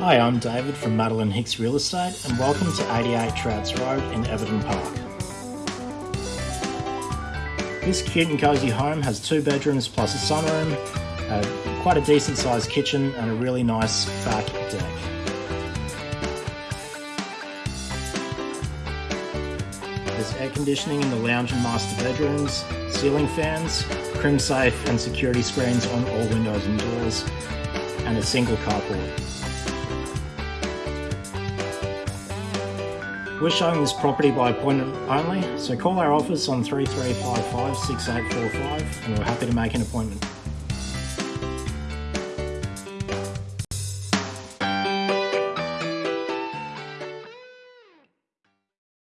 Hi, I'm David from Madeline Hicks Real Estate and welcome to 88 Trouts Road in Everton Park. This cute and cosy home has two bedrooms plus a sunroom, uh, quite a decent sized kitchen and a really nice back deck. There's air conditioning in the lounge and master bedrooms, ceiling fans, Crimsafe and security screens on all windows and doors, and a single carport. We're showing this property by appointment only, so call our office on 3355 6845 and we're happy to make an appointment.